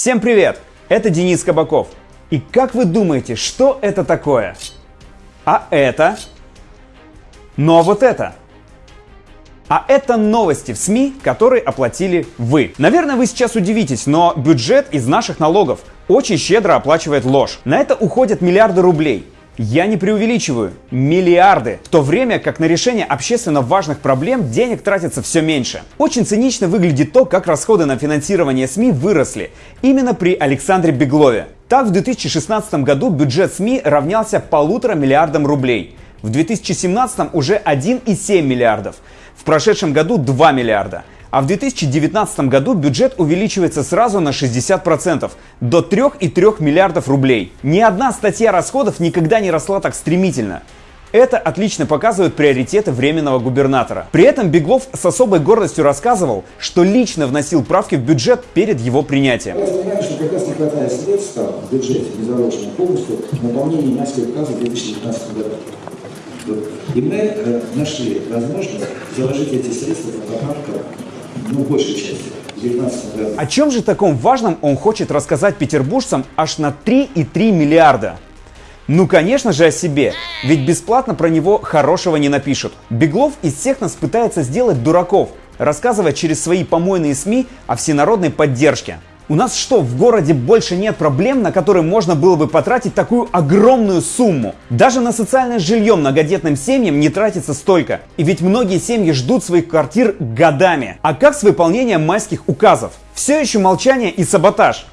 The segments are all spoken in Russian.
Всем привет! Это Денис Кабаков. И как вы думаете, что это такое? А это? Ну а вот это? А это новости в СМИ, которые оплатили вы. Наверное, вы сейчас удивитесь, но бюджет из наших налогов очень щедро оплачивает ложь. На это уходят миллиарды рублей. Я не преувеличиваю. Миллиарды. В то время как на решение общественно важных проблем денег тратится все меньше. Очень цинично выглядит то, как расходы на финансирование СМИ выросли. Именно при Александре Беглове. Так, в 2016 году бюджет СМИ равнялся полутора миллиардам рублей. В 2017 уже 1,7 миллиардов. В прошедшем году 2 миллиарда. А в 2019 году бюджет увеличивается сразу на 60%, до 3,3 миллиардов рублей. Ни одна статья расходов никогда не росла так стремительно. Это отлично показывает приоритеты временного губернатора. При этом Беглов с особой гордостью рассказывал, что лично вносил правки в бюджет перед его принятием. Я понимаю, что как раз не хватает средств в бюджете, не заложено полностью наполнение Майского указа в 2019 году. И мы э, нашли возможность заложить эти средства на поправку ну, большей части. в 2019 году. О чем же таком важном он хочет рассказать петербуржцам аж на 3,3 миллиарда? Ну, конечно же, о себе. Ведь бесплатно про него хорошего не напишут. Беглов из всех нас пытается сделать дураков, рассказывая через свои помойные СМИ о всенародной поддержке. У нас что, в городе больше нет проблем, на которые можно было бы потратить такую огромную сумму? Даже на социальное жилье многодетным семьям не тратится столько. И ведь многие семьи ждут своих квартир годами. А как с выполнением майских указов? Все еще молчание и саботаж.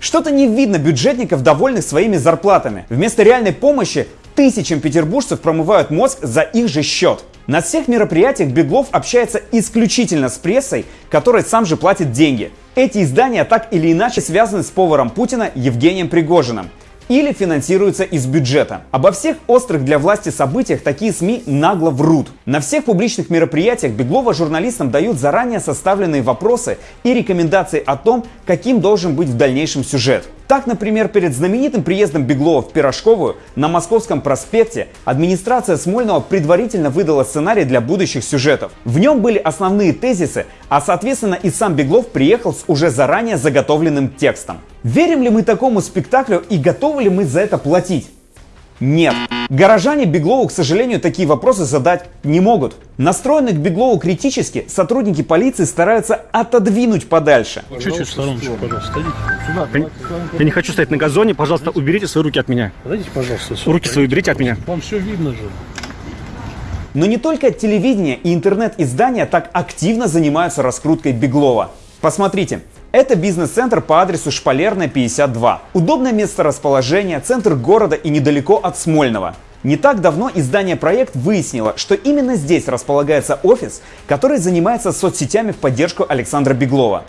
Что-то не видно бюджетников, довольных своими зарплатами. Вместо реальной помощи тысячам петербуржцев промывают мозг за их же счет. На всех мероприятиях Беглов общается исключительно с прессой, которой сам же платит деньги. Эти издания так или иначе связаны с поваром Путина Евгением Пригожиным или финансируются из бюджета. Обо всех острых для власти событиях такие СМИ нагло врут. На всех публичных мероприятиях Беглова журналистам дают заранее составленные вопросы и рекомендации о том, каким должен быть в дальнейшем сюжет. Так, например, перед знаменитым приездом Беглова в Пирожковую на Московском проспекте администрация Смольного предварительно выдала сценарий для будущих сюжетов. В нем были основные тезисы, а соответственно и сам Беглов приехал с уже заранее заготовленным текстом. Верим ли мы такому спектаклю и готовы ли мы за это платить? Нет. Горожане Беглову, к сожалению, такие вопросы задать не могут. Настроенные к Беглову критически, сотрудники полиции стараются отодвинуть подальше. Чуть-чуть в стороночку, пожалуйста. Сюда, я, я не хочу стоять на газоне, пожалуйста, уберите свои руки от меня. Подойдите, пожалуйста, сюда. Руки свои уберите от меня. Вам все видно же. Но не только телевидение и интернет-издания так активно занимаются раскруткой Беглова. Посмотрите, это бизнес-центр по адресу Шпалерная, 52. Удобное место расположения, центр города и недалеко от Смольного. Не так давно издание «Проект» выяснило, что именно здесь располагается офис, который занимается соцсетями в поддержку Александра Беглова.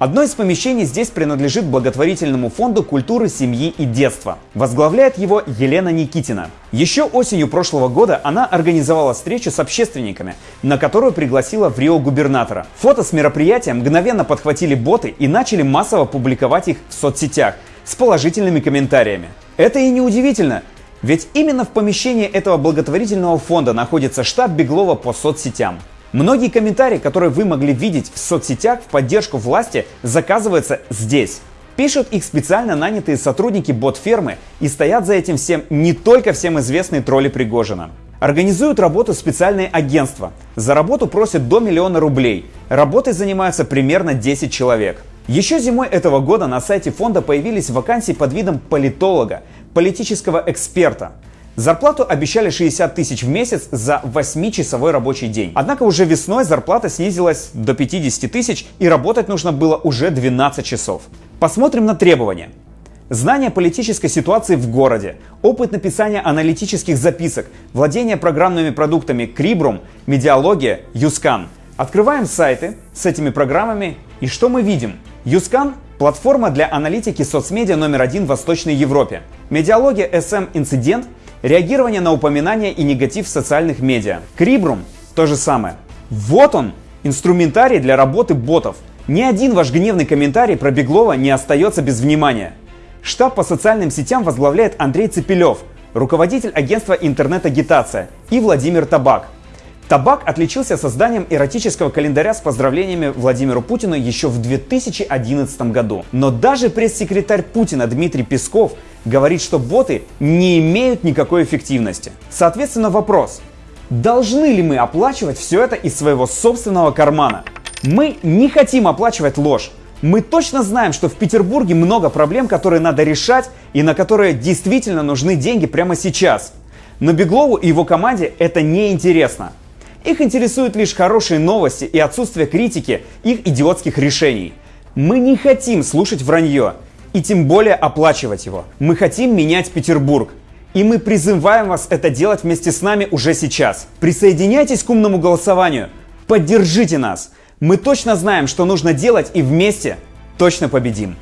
Одно из помещений здесь принадлежит благотворительному фонду культуры, семьи и детства. Возглавляет его Елена Никитина. Еще осенью прошлого года она организовала встречу с общественниками, на которую пригласила в Рио губернатора. Фото с мероприятия мгновенно подхватили боты и начали массово публиковать их в соцсетях с положительными комментариями. Это и не удивительно, ведь именно в помещении этого благотворительного фонда находится штаб Беглова по соцсетям. Многие комментарии, которые вы могли видеть в соцсетях в поддержку власти, заказываются здесь. Пишут их специально нанятые сотрудники бот-фермы и стоят за этим всем не только всем известные тролли Пригожина. Организуют работу специальные агентства. За работу просят до миллиона рублей. Работой занимаются примерно 10 человек. Еще зимой этого года на сайте фонда появились вакансии под видом политолога, политического эксперта. Зарплату обещали 60 тысяч в месяц за 8-часовой рабочий день. Однако уже весной зарплата снизилась до 50 тысяч и работать нужно было уже 12 часов. Посмотрим на требования. Знание политической ситуации в городе, опыт написания аналитических записок, владение программными продуктами Крибрум, Медиалогия, Юскан. Открываем сайты с этими программами и что мы видим? Юскан – платформа для аналитики соцмедиа номер один в Восточной Европе. Медиалогия SM Инцидент – реагирование на упоминания и негатив в социальных медиа. Крибрум – то же самое. Вот он, инструментарий для работы ботов. Ни один ваш гневный комментарий про Беглова не остается без внимания. Штаб по социальным сетям возглавляет Андрей Цепелев, руководитель агентства интернет-агитация, и Владимир Табак. Табак отличился созданием эротического календаря с поздравлениями Владимиру Путину еще в 2011 году. Но даже пресс-секретарь Путина Дмитрий Песков говорит, что боты не имеют никакой эффективности. Соответственно, вопрос. Должны ли мы оплачивать все это из своего собственного кармана? Мы не хотим оплачивать ложь. Мы точно знаем, что в Петербурге много проблем, которые надо решать и на которые действительно нужны деньги прямо сейчас. Но Беглову и его команде это не интересно. Их интересуют лишь хорошие новости и отсутствие критики их идиотских решений. Мы не хотим слушать вранье и тем более оплачивать его. Мы хотим менять Петербург. И мы призываем вас это делать вместе с нами уже сейчас. Присоединяйтесь к умному голосованию. Поддержите нас. Мы точно знаем, что нужно делать и вместе точно победим.